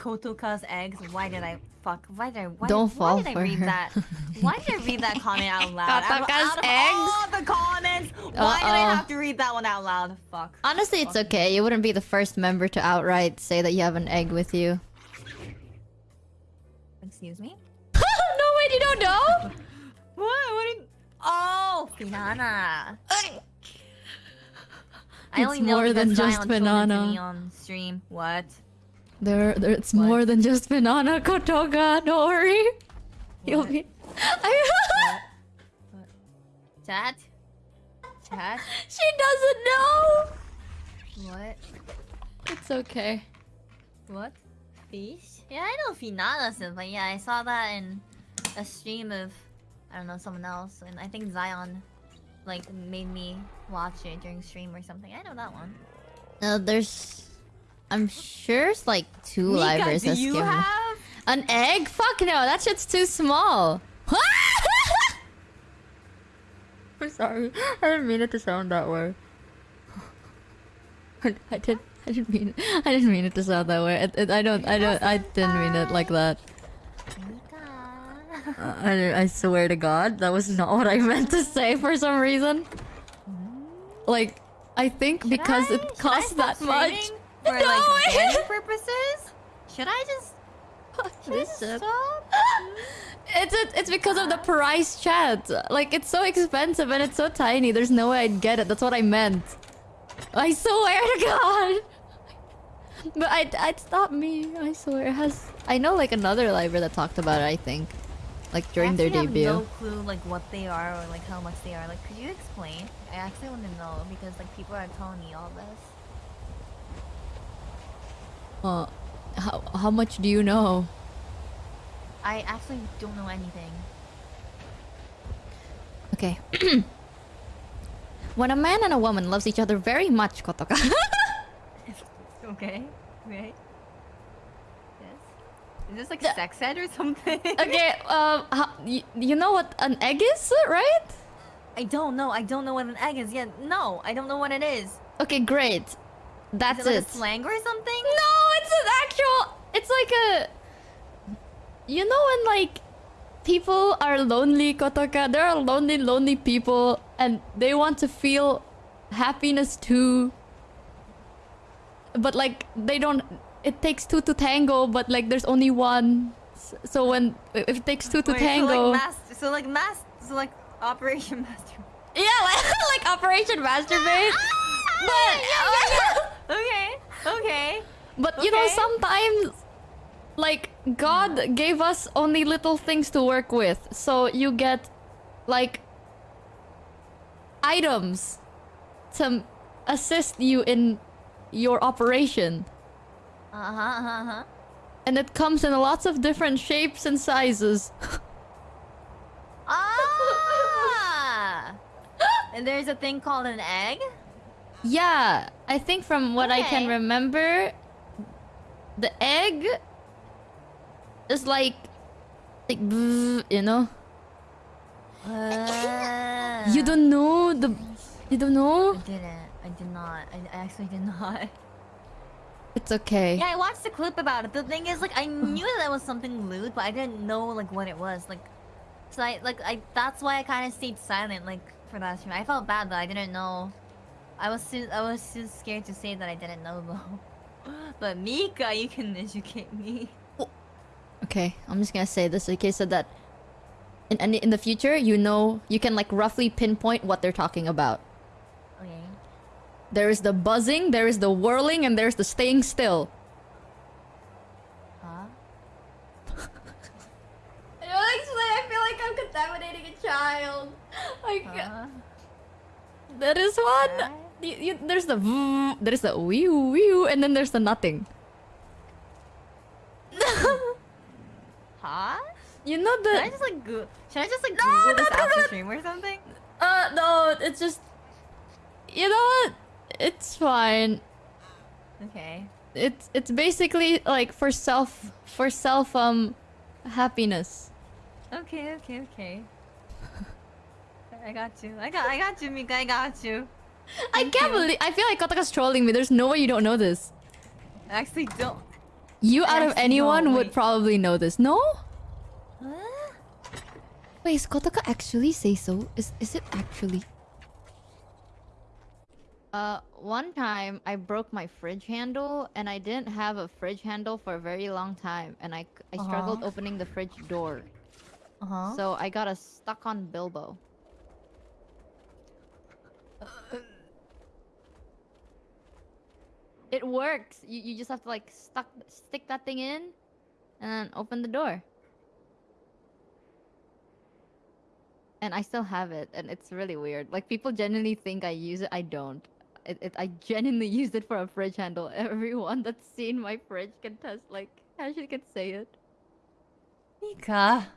Kotoka's eggs. Why did I fuck? Why did I? Why, Don't why fall did for I read her. that? Why did I read that comment out loud? Out of- Kotoka's out of eggs? all the comments, why did I have to read that one out loud? Fuck. Honestly, it's okay. You wouldn't be the first member to outright say that you have an egg with you. Excuse me. no, wait, you don't know? What? What? Did... Oh, Finana. I It's only know more because than just Zaion told it to banana. on stream. What? There, there it's What? more than just banana Kotoka. Don't worry. You'll be. I... What? Chat? Chat? she doesn't know. What? It's okay. What? Fish? Yeah, I know Finana said, but yeah, I saw that in a stream of I don't know someone else, and I think Zaion like made me watch it during stream or something. I know that one. Uh, there's. I'm sure it's like two Mika, livers. do you have? An egg? Fuck no, that shit's too small. I'm sorry. I didn't mean it to sound that way. I did. I didn't mean. It. I didn't mean it to sound that way. It, I don't. I don't. I didn't mean it like that. Uh, I, I swear to God, that was not what I meant to say for some reason. Like, I think Should because I- it costs that much. For No, like I- purposes. Should I just? I This stop? It's it, it's because of the price chat. Like it's so expensive and it's so tiny. There's no way I'd get it. That's what I meant. I swear to God. But I'd I'd stop me. I swear. It has I know like another library that talked about it. I think, like during their debut. I have no clue like what they are or like how much they are. Like, could you explain? I actually want to know because like people are telling me all this. Uh, how how much do you know? I actually don't know anything. Okay. when a man and a woman loves each other very much, Kotoka. Okay. Right. Yes. Is this like The- sex ed or something? okay. Um. How, you, you know what an egg is, right? I don't know. I don't know what an egg is yet. No, I don't know what it is. Okay, great. That's is it, like it. a slang or something? Like a. You know when like people are lonely, Kotoka. There are lonely, lonely people, and they want to feel happiness too. But like they don't. It takes two to tango, but like there's only one. So when if it takes two to Wait, tango, So like, mas- so like mass. So like Operation Master. yeah, like, like Operation Masturbate. but Okay. Okay. But you know, sometimes like God gave us only little things to work with. So you get like items to assist you in your operation. Uh huh. Uh huh. And it comes in lots of different shapes and sizes. Ah. and there's a thing called an egg. yeah, I think from what I can remember, the egg is like like you know. Uh, You don't know the. You don't know. I didn't. I did not. I, I actually did not. It's okay. Yeah, I watched the clip about it. The thing is, like, I knew that was something lewd, but I didn't know like what it was. Like, so I like I. That's why I kind of stayed silent. Like for that stream, I felt bad that I didn't know. I was too. I was too scared to say that I didn't know though. But Mika, you can educate me. Okay, I'm just gonna say this in case so that in in, in the future you know you can like roughly pinpoint what they're talking about. Okay. There is the buzzing, there is the whirling, and there's the staying still. Huh? I was like, I feel like I'm contaminating a child. Like Huh? there is one. You, you, there's the there's the wee wee, and then there's the nothing. Huh? You know Should I the just like go? Should I just like No, Google this after stream or something? uh no, it's just you know what? It's fine. Okay. it's it's basically like for self for self um happiness. Okay. Okay. Okay. I got you. I got. I got you, Mika. I got you. I can't believe I feel like Kotoka's trolling me. There's no way you don't know this. I actually don't. You out of anyone don't, would probably know this. No? Huh? Wait, is Kotoka actually say so? Is is it actually? Uh, one time I broke my fridge handle and I didn't have a fridge handle for a very long time and I, struggled Uh-huh. opening the fridge door. Uh-huh. So I got a stuck on Bilbo. It works. You, you just have to like stuck stick that thing in and then open the door. And I still have it and it's really weird. Like people genuinely think I use it. I don't. It, it I genuinely used it for a fridge handle. Everyone that's seen my fridge can test like actually can say it. Mika.